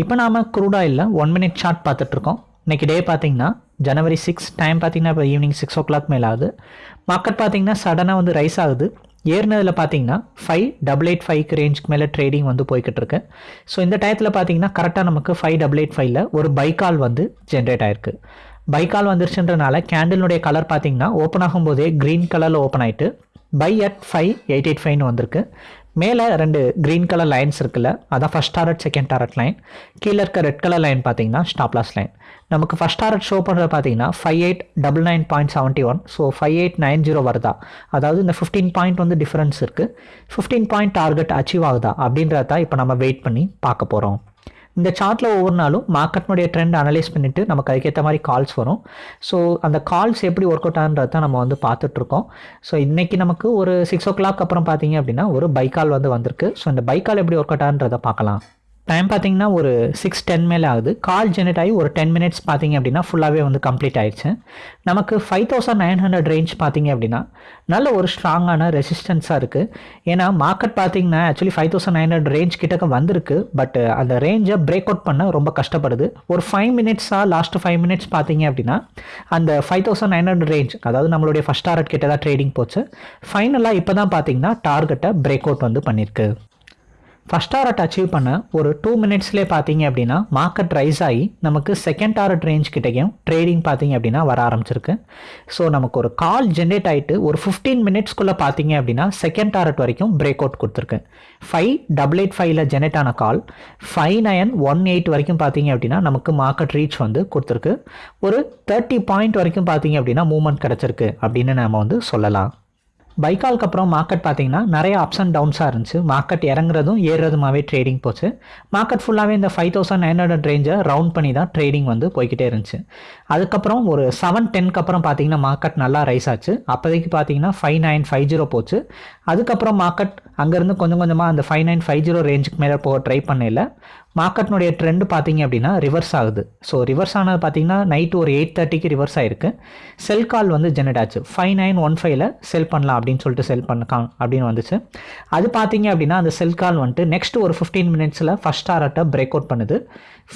இப்போ நாம் க்ரூட் ஆயிலில் ஒன் மினிட் சார்ட் பார்த்துட்ருக்கோம் இன்றைக்கி டே பார்த்தீங்கன்னா ஜனவரி சிக்ஸ் டைம் பார்த்தீங்கன்னா இப்போ ஈவினிங் சிக்ஸ் ஓ கிளாக் மேலே ஆகுது. மார்க்கெட் பார்த்தீங்கன்னா சடனாக வந்து ரைஸ் ஆகுது. ஏறினதில் பார்த்தீங்கன்னா ஃபைவ் டபுள் எயிட் ஃபைவ்க்கு ரேஞ்சுக்கு மேலே ட்ரேடிங் வந்து போய்கிட்டு இருக்கு. ஸோ இந்த டயத்தில் பார்த்தீங்கன்னா கரெக்டாக நமக்கு ஃபைவ் டபுள் எயிட் ஃபைவ்ல ஒரு பைக்கால் வந்து ஜென்ரேட் ஆயிருக்கு. பைக்கால் வந்துருச்சுன்றனால கேண்டிலுடைய கலர் பார்த்தீங்கன்னா ஓப்பன் ஆகும்போதே க்ரீன் கலரில் ஓப்பன் ஆகிட்டு buy at five eight eight ஃபைவ்னு வந்திருக்கு. மேலே ரெண்டு க்ரீன் கலர் லைன்ஸ் இருக்குல்ல அதான் first target second target line கீழே இருக்க ரெட் கலர் லைன் பார்த்தீங்கன்னா ஸ்டாப்லாஸ் லைன் நமக்கு ஃபஸ்ட் டாரட் ஷோ பண்ணுறது பார்த்தீங்கன்னா five eight double nine point seventy one so five eight nine zero வருதா? அதாவது இந்த ஃபிஃப்டீன் பாயிண்ட் வந்து டிஃப்ரென்ஸ் இருக்குது ஃபிஃப்டீன் பாயிண்ட் டார்கெட் அச்சீவ் ஆகுதா? அப்படின்றத இப்போ நம்ம வெயிட் பண்ணி பார்க்க போகிறோம் இந்த சார்ட்டில் ஒவ்வொரு நாளும் மார்க்கெட்னுடைய ட்ரெண்ட் அனலைஸ் பண்ணிவிட்டு நமக்கு அதுக்கேற்ற மாதிரி கால்ஸ் வரும். ஸோ அந்த கால்ஸ் எப்படி ஒர்க் அவுட் ஆகுன்றத தான் நம்ம வந்து பார்த்துட்ருக்கோம். ஸோ இன்றைக்கி நமக்கு ஒரு சிக்ஸ் ஓ கிளாக் அப்புறம் பார்த்தீங்க அப்படின்னா ஒரு பைக்கால் வந்து வந்திருக்கு. ஸோ இந்த பைக்கால் எப்படி ஒர்க் அவுட் ஆகுன்றதை பார்க்கலாம். டைம் பார்த்தீங்கன்னா ஒரு சிக்ஸ் டென் மேலே ஆகுது. கால் ஜெனரேட் ஆகி ஒரு டென் மினிட்ஸ் பார்த்தீங்க அப்படின்னா ஃபுல்லாகவே வந்து கம்ப்ளீட் ஆயிடுச்சு. நமக்கு five thousand nine hundred range பார்த்தீங்க அப்படின்னா நல்ல ஒரு ஸ்ட்ராங்கான ரெசிஸ்டன்ஸாக இருக்குது ஏன்னா மார்க்கெட் பார்த்தீங்கன்னா actually five thousand nine hundred range கிட்டக்க வந்திருக்கு. பட் அந்த ரேஞ்சை பிரேக் அவுட் பண்ண ரொம்ப கஷ்டப்படுது. ஒரு ஃபைவ் மினிட்ஸாக லாஸ்ட் ஃபைவ் மினிட்ஸ் பார்த்தீங்க அப்படின்னா அந்த five thousand nine hundred range அதாவது நம்மளுடைய ஃபஸ்ட் டாரட் கிட்ட தான் ட்ரேடிங் போச்சு ஃபைனலாக இப்போ தான் பார்த்தீங்கன்னா டார்கெட்டை பிரேக் அவுட் வந்து பண்ணியிருக்கு ஃபஸ்ட் டாரட் அச்சீவ் பண்ண ஒரு டூ மினிட்ஸ்லேயே பார்த்தீங்க அப்படின்னா மார்க்கெட் ரைஸ் ஆகி நமக்கு செகண்ட் டாரட் ரேஞ்ச் கிட்டேயும் ட்ரேடிங் பார்த்தீங்க அப்படின்னா வர ஆரம்பிச்சிருக்கு. ஸோ நமக்கு ஒரு கால் ஜென்ரேட் ஆகிட்டு ஒரு ஃபிஃப்டீன் மினிட்ஸ்க்குள்ளே பார்த்தீங்க அப்படின்னா செகண்ட் டாரட் வரைக்கும் பிரேக் அவுட் கொடுத்துருக்கு ஃபைவ் டபுள் எயிட் ஃபைவ்ல ஜென்ரேட் ஆன call five nine one eight வரைக்கும் பார்த்தீங்க அப்படின்னா நமக்கு மார்க்கெட் ரீச் வந்து கொடுத்துருக்கு. ஒரு தேர்ட்டி பாயிண்ட் வரைக்கும் பார்த்தீங்க அப்படின்னா மூவ்மெண்ட் கிடச்சிருக்கு அப்படின்னு நம்ம வந்து சொல்லலாம். பைக்காலுக்கு அப்புறம் மார்க்கெட் பார்த்தீங்கன்னா நிறைய அப்ஸ் அண்ட் டவுன்ஸாக இருந்துச்சு. மார்க்கெட் இறங்குறதும் ஏறுறதுமாவே ட்ரேடிங் போச்சு. மார்க்கெட் ஃபுல்லாகவே இந்த ஃபைவ் தௌசண்ட் நைன் ஹண்ட்ரட் ரேஞ்சை ரவுண்ட் பண்ணி தான் ட்ரேடிங் வந்து போய்கிட்டே இருந்துச்சு. அதுக்கப்புறம் ஒரு செவன் டென்க்கு அப்புறம் பார்த்தீங்கன்னா மார்க்கெட் நல்லா ரைஸ் ஆச்சு. அப்போதைக்கு பார்த்தீங்கன்னா ஃபைவ் நைன் ஃபைவ் ஜீரோ போச்சு. அதுக்கப்புறம் மார்க்கெட் அங்கேருந்து கொஞ்சம் கொஞ்சமாக அந்த ஃபைவ் நைன் ஃபைவ் ஜீரோ ரேஞ்சுக்கு மேலே போக ட்ரை பண்ணல மார்க்கெட்னுடைய ட்ரெண்ட் பார்த்தீங்க அப்படின்னா ரிவர்ஸ் ஆகுது. ஸோ ரிவர்ஸ் ஆனது பார்த்தீங்கன்னா நைட்டு ஒரு எயிட் தேர்ட்டிக்கு ரிவர்ஸ் ஆயிருக்கு. செல் கால் வந்து ஜெனரேட் ஆச்சு. ஃபைவ் நைன் ஒன் ஃபைவ்ல செல் பண்ணலாம் அப்படின்னு சொல்லிட்டு செல் பண்ணலாம் அப்படின்னு வந்துச்சு. அது பார்த்தீங்க அப்படின்னா அந்த செல் கால் வந்துட்டு நெக்ஸ்ட் ஒரு ஃபிஃப்டீன் மினிட்ஸில் ஃபஸ்ட் டாரட்டை பிரேக் அவுட் பண்ணுது.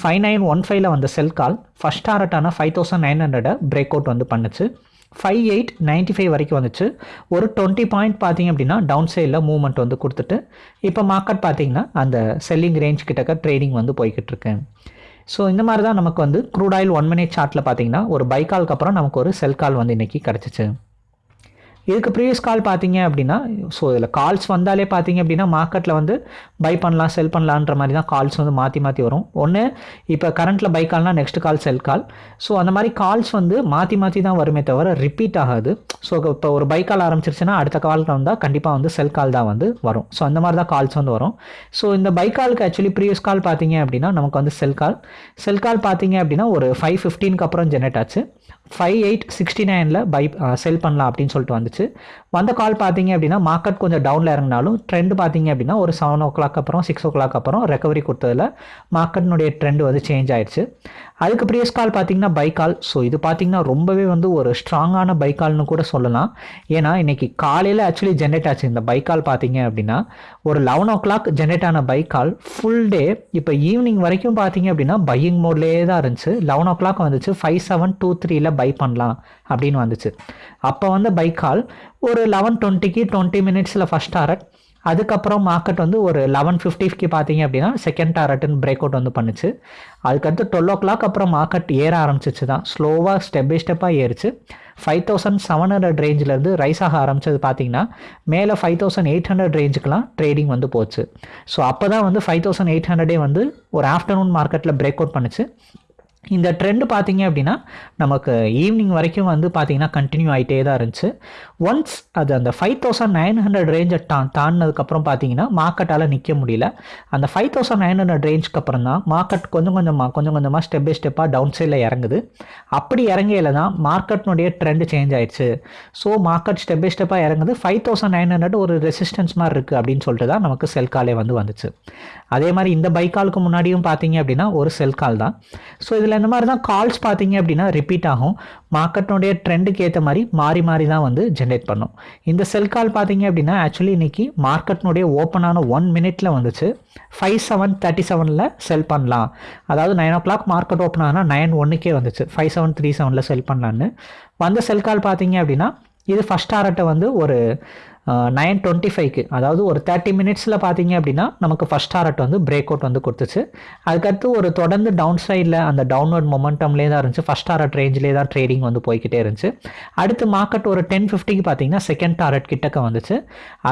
ஃபைவ் நைன் ஒன் ஃபைவ்ல வந்த செல் கால் ஃபஸ்ட் டாரட்டான ஃபைவ் தௌசண்ட் நைன் ஹண்ட்ரடை பிரேக் அவுட் வந்து பண்ணுச்சு. ஃபைவ் எயிட் நைன்ட்டி ஃபைவ் வரைக்கும் வந்துச்சு. ஒரு டுவெண்ட்டி பாயிண்ட் பார்த்தீங்க அப்படின்னா டவுன் சைடில் மூவ்மெண்ட் வந்து கொடுத்துட்டு இப்போ மார்க்கெட் பார்த்தீங்கன்னா அந்த செல்லிங் ரேஞ்ச் கிட்டக்க ட்ரேடிங் வந்து போய்கிட்டு இருக்கேன் ஸோ இந்த மாதிரி தான் நமக்கு வந்து க்ரூட் ஆயில் ஒன் மினிட் சார்ட்டில் பார்த்தீங்கன்னா ஒரு பை கால்க்கு அப்புறம் நமக்கு ஒரு செல் கால் வந்து இன்றைக்கி கிடச்சிச்சு. இதுக்கு ப்ரீவியஸ் கால் பார்த்தீங்க அப்படின்னா ஸோ இதில் கால்ஸ் வந்தாலே பார்த்தீங்க அப்படின்னா மார்க்கெட்டில் வந்து பை பண்ணலாம் செல் பண்ணலான்ற மாதிரி தான் கால்ஸ் வந்து மாற்றி மாற்றி வரும். ஒன்று இப்போ கரண்ட்டில் buy கால்னால் next call sell call so அந்த மாதிரி கால்ஸ் வந்து மாற்றி மாற்றி தான் வருமே தவிர ரிப்பீட் ஆகாது. ஸோ இப்போ ஒரு பை கால் ஆரம்பிச்சிருச்சுன்னா அடுத்த கால் வந்தால் கண்டிப்பாக வந்து செல் கால் தான் வந்து வரும். ஸோ அந்த மாதிரி தான் கால்ஸ் வந்து வரும். ஸோ இந்த பை காலுக்கு ஆக்சுவலி ப்ரீவியஸ் கால் பார்த்தீங்க அப்படின்னா நமக்கு வந்து செல் கால் செல் கால் பார்த்தீங்க அப்படின்னா ஒரு ஃபைவ் ஃபிஃப்டீனுக்கு அப்புறம் ஜெனரேட் ஆச்சு. ஃபைவ் எயிட் சிக்ஸ்டி நைனில் பை செல் பண்ணலாம் அப்படின்னு சொல்லிட்டு வந்துச்சு. வந்த கால் பார்த்தீங்க அப்படின்னா மார்க்கெட் கொஞ்சம் டவுனில் இறங்கினாலும் ட்ரெண்ட் பார்த்தீங்க அப்படின்னா ஒரு செவன் ஓ கிளாக் அப்புறம் சிக்ஸ் ஓ கிளாக் அப்புறம் ரெக்கவரி கொடுத்ததில் மார்க்கெட்னுடைய ட்ரெண்ட் வந்து சேஞ்ச் ஆயிடுச்சு. அதுக்கு ப்ரீவியஸ் கால் பார்த்தீங்கன்னா பை கால் ஸோ இது பார்த்தீங்கன்னா ரொம்பவே வந்து ஒரு ஸ்ட்ராங்கான பை கால்னு கூட சொல்லலாம். ஏன்னா இன்னைக்கு காலையில் ஆக்சுவலி ஜென்ரேட் ஆச்சு. இந்த பை கால் பார்த்தீங்க அப்படின்னா ஒரு லெவன் ஓ கிளாக் ஜென்ரேட் ஆன பை கால் ஃபுல் டே இப்போ ஈவினிங் வரைக்கும் பார்த்தீங்க அப்படின்னா பையிங் மோட்லேயே தான் இருந்துச்சு. லெவன் ஓ கிளாக் வந்துச்சு ஃபைவ் செவன் டூ த்ரீல பை பண்ணலாம் அப்படின்னு வந்துச்சு. அப்போ வந்து பை கால் ஒரு லெவன் டுவெண்ட்டிக்கு டுவெண்ட்டி மினிட்ஸில் ஃபஸ்ட் டாரட் அதுக்கப்புறம் மார்க்கெட் வந்து ஒரு லெவன் ஃபிஃப்டிக்கு பார்த்தீங்க அப்படின்னா செகண்ட் டாரட்னு பிரேக் அவுட் வந்து பண்ணுச்சு. அதுக்கடுத்து டுவெல் ஓ கிளாக் அப்புறம் மார்க்கெட் ஏற ஆரம்பிச்சிச்சு தான். ஸ்லோவாக ஸ்டெப் பை ஸ்டெப்பாக ஏறிச்சு. ஃபைவ் தௌசண்ட் செவன் ஹண்ட்ரட் ரேஞ்சிலேருந்து ரைஸ் ஆக ஆரம்பிச்சது பார்த்தீங்கன்னா மேலே ஃபைவ் தௌசண்ட் எயிட் ஹண்ட்ரட் ரேஞ்சுக்கெலாம் ட்ரேடிங் வந்து போச்சு. ஸோ அப்போ தான் வந்து ஃபைவ் தௌசண்ட் எயிட் ஹண்ட்ரடே வந்து ஒரு ஆஃப்டர்நூன் மார்க்கெட்டில் பிரேக் அவுட் பண்ணுச்சு. இந்த ட்ரெண்ட் பார்த்தீங்க அப்படின்னா நமக்கு ஈவினிங் வரைக்கும் வந்து பார்த்தீங்கன்னா கண்டினியூ ஆகிட்டே தான் இருந்துச்சு. ஒன்ஸ் அது அந்த ஃபைவ் தௌசண்ட் நைன் ஹண்ட்ரட் ரேஞ்சை டா தாண்டினதுக்கப்புறம் பார்த்தீங்கன்னா மார்க்கெட்டால் நிற்க முடியல. அந்த ஃபைவ் தௌசண்ட் நைன் ஹண்ட்ரட் ரேஞ்சுக்கு அப்புறம் தான் மார்க்கெட் கொஞ்சம் கொஞ்சமாக கொஞ்சம் கொஞ்சமாக ஸ்டெப் பை ஸ்டெப்பாக டவுன் சைடில் இறங்குது. அப்படி இறங்கையில் தான் மார்க்கெட்னுடைய ட்ரெண்ட் சேஞ்ச் ஆயிடுச்சு. ஸோ மார்க்கெட் ஸ்டெப் பை ஸ்டெப்பாக இறங்குது. ஃபைவ் தௌசண்ட் நைன் ஹண்ட்ரட் ஒரு ரெசிஸ்டன்ஸ் மாதிரி இருக்குது அப்படின்னு சொல்லிட்டு தான் நமக்கு செல் காலே வந்து வந்துச்சு. அதே மாதிரி இந்த பைக்காலுக்கு முன்னாடியும் பார்த்தீங்க அப்படின்னா ஒரு செல் கால் தான். ஸோ இதில் இதில் இந்த மாதிரி தான் கால்ஸ் பார்த்தீங்க அப்படின்னா ரிப்பீட் ஆகும். மார்க்கெட்டினுடைய ட்ரெண்டுக்கு ஏற்ற மாதிரி மாறி மாறி தான் வந்து ஜென்ரேட் பண்ணும். இந்த செல் கால் பார்த்தீங்க அப்படின்னா ஆக்சுவலி இன்னைக்கு மார்க்கெட்னுடைய ஓப்பனான ஒன் மினிட்ல வந்துச்சு. ஃபைவ் செவன் தேர்ட்டி செவனில் செல் பண்ணலாம். அதாவது nine o'clock market open ஆனால் நைன் ஒன்றுக்கே வந்துச்சு ஃபைவ் செவன் த்ரீ செவனில் செல் பண்ணலான்னு வந்த செல் கால் பார்த்தீங்க அப்படின்னா இது ஃபஸ்ட் டாரட்டை வந்து ஒரு நைன் டுவெண்ட்டி ஃபைவ்க்கு அதாவது ஒரு தேர்ட்டி மினிட்ஸில் பார்த்தீங்க அப்படின்னா நமக்கு ஃபஸ்ட் டாரட் வந்து பிரேக் அவுட் வந்து கொடுத்துச்சு. அதுக்கடுத்து ஒரு தொடர்ந்து டவுன் சைடில் அந்த டவுன்வர்ட் மொமெண்டம்லேயே தான் இருந்துச்சு. ஃபஸ்ட் டாரட் ரேஞ்சிலே தான் ட்ரேடிங் வந்து போய்கிட்டே இருந்துச்சு. அடுத்து மார்க்கெட் ஒரு டென் ஃபிஃப்டிக்கு பார்த்தீங்கன்னா செகண்ட் டாரட் கிட்டக்க வந்துச்சு.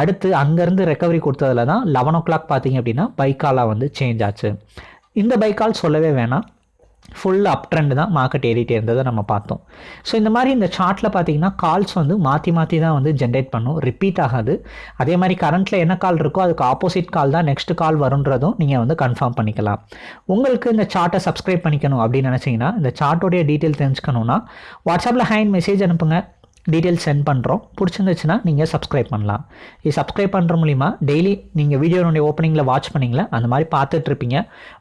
அடுத்து அங்கேருந்து ரெக்கவரி கொடுத்ததுல தான் லெவன் ஓ கிளாக் பார்த்தீங்க அப்படின்னா பைக்காலாக வந்து சேஞ்ச் ஆச்சு. இந்த பைக்கால் சொல்லவே வேணாம். ஃபுல் அப் ட்ரெண்ட் தான் மார்க்கெட் ஏறிட்டே இருந்ததை நம்ம பார்த்தோம். ஸோ இந்த மாதிரி இந்த சார்ட்டில் பார்த்தீங்கன்னா கால்ஸ் வந்து மாற்றி மாற்றி தான் வந்து ஜென்ரேட் பண்ணும். ரிப்பீட் ஆகாது. அதே மாதிரி கரண்ட்டில் என்ன கால் இருக்கோ அதுக்கு ஆப்போசிட் கால் தான் நெக்ஸ்ட் கால் வருன்றதும் நீங்கள் வந்து கன்ஃபார்ம் பண்ணிக்கலாம். உங்களுக்கு இந்த சார்ட்டை சப்ஸ்கிரைப் பண்ணிக்கணும் அப்படின்னு நினச்சிங்கன்னா இந்த சார்ட்டோடைய டீட்டெயில் தெரிஞ்சுக்கணுன்னா வாட்ஸ்அப்பில் ஹேண்ட் மெசேஜ் அனுப்புங்க. டீட்டெயில்ஸ் சென்ட் பண்ணுறோம் பிடிச்சிருந்துச்சுன்னா நீங்கள் சப்ஸ்கிரைப் பண்ணலாம். இது சப்ஸ்கிரைப் பண்ணுற மூலிமா டெய்லி நீங்கள் வீடியோனுடைய ஓப்பனிங்கில் வாட்ச் பண்ணிங்களா? அந்த மாதிரி பார்த்துட்ருப்பீங்க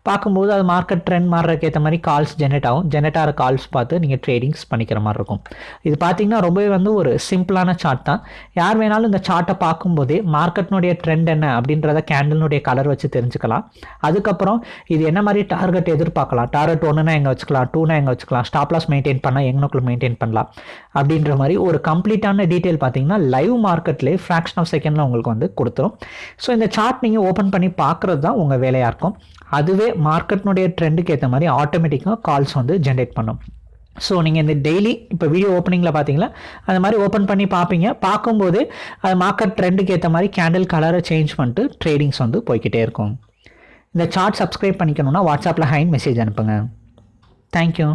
பார்க்கும்போது அது மார்க்கெட் ட்ரெண்ட் மாறுறதுக்கு ஏற்ற மாதிரி கால்ஸ் ஜென்ரேட் ஆகும். ஜென்ரேட் ஆகிற கால்ஸ் பார்த்து நீங்கள் ட்ரேடிங்ஸ் பண்ணிக்கிற மாதிரி இருக்கும். இது பார்த்தீங்கன்னா ரொம்பவே வந்து ஒரு சிம்பிளான சார்ட் தான். யார் வேணாலும் இந்த சார்ட்டை பார்க்கும்போதே மார்க்கெட்னுடைய ட்ரெண்ட் என்ன அப்படின்றத கேண்டலினுடைய கலர் வச்சு தெரிஞ்சுக்கலாம். அதுக்கப்புறம் இது என்ன மாதிரி டார்கெட் எதிர்பார்க்கலாம்? டார்கெட் ஒன்றுனா எங்கே வச்சுக்கலாம்? டூனா எங்கே வச்சுக்கலாம்? ஸ்டாப்லாஸ் மெயின்டைன் பண்ணால் எங்கனுக்குள்ள மெயின்டைன் பண்ணலாம்? அப்படின்ற மாதிரி ஒரு ஒரு கம்ப்ளீட்டான டீட்டெயில் பார்த்தீங்கன்னா லைவ் மார்க்கெட்லேயே ஃப்ராக்ஷன் ஆஃப் செகண்டில் உங்களுக்கு வந்து கொடுத்துரும். ஸோ இந்த சார்ட் நீங்கள் ஓப்பன் பண்ணி பார்க்குறது தான் உங்கள் வேலையாக இருக்கும். அதுவே மார்க்கெட்னுடைய ட்ரெண்டுக்கு ஏற்ற மாதிரி ஆட்டோமேட்டிக்காக கால்ஸ் வந்து ஜென்ரேட் பண்ணும். ஸோ நீங்கள் இந்த டெய்லி இப்போ வீடியோ ஓப்பனிங்கில் பார்த்தீங்களா? அந்த மாதிரி ஓப்பன் பண்ணி பார்ப்பீங்க. பார்க்கும்போது அது மார்க்கெட் ட்ரெண்டுக்கு ஏற்ற மாதிரி கேண்டில் கலரை சேஞ்ச் பண்ணிட்டு ட்ரேடிங்ஸ் வந்து போய்கிட்டே இருக்கும். இந்த சார்ட் சப்ஸ்கிரைப் பண்ணிக்கணுன்னா வாட்ஸ்அப்பில் ஹைன் மெசேஜ் அனுப்புங்க. தேங்க்யூ